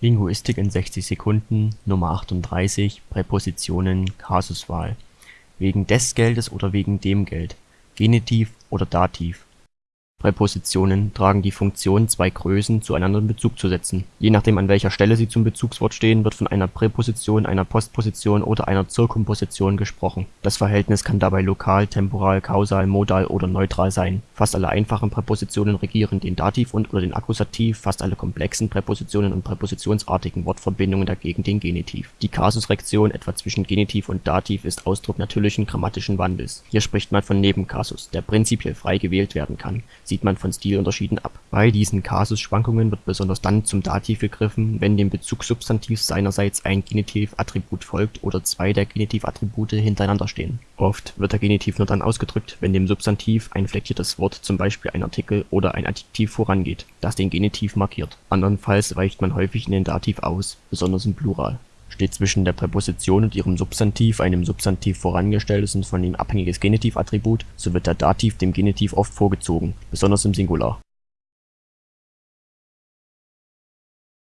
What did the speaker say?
Linguistik in 60 Sekunden Nr. 38 Präpositionen Kasuswahl wegen des Geldes oder wegen dem Geld Genitiv oder Dativ Präpositionen tragen die Funktion, zwei Größen zueinander in Bezug zu setzen. Je nachdem an welcher Stelle sie zum Bezugswort stehen, wird von einer Präposition, einer Postposition oder einer Zirkumposition gesprochen. Das Verhältnis kann dabei lokal, temporal, kausal, modal oder neutral sein. Fast alle einfachen Präpositionen regieren den Dativ und/oder den Akkusativ, fast alle komplexen Präpositionen und präpositionsartigen Wortverbindungen dagegen den Genitiv. Die Kasusrektion etwa zwischen Genitiv und Dativ ist Ausdruck natürlichen grammatischen Wandels. Hier spricht man von Nebenkasus, der prinzipiell frei gewählt werden kann sieht man von Stilunterschieden ab. Bei diesen Kasusschwankungen wird besonders dann zum Dativ gegriffen, wenn dem Bezugssubstantiv seinerseits ein Genitivattribut folgt oder zwei der Genitivattribute hintereinander stehen. Oft wird der Genitiv nur dann ausgedrückt, wenn dem Substantiv ein flektiertes Wort (zum Beispiel ein Artikel oder ein Adjektiv) vorangeht, das den Genitiv markiert. Andernfalls weicht man häufig in den Dativ aus, besonders im Plural Steht zwischen der Präposition und ihrem Substantiv ein dem Substantiv vorangestelltes und von ihm abhängiges Genitivattribut, so wird der Dativ dem Genitiv oft vorgezogen, besonders im Singular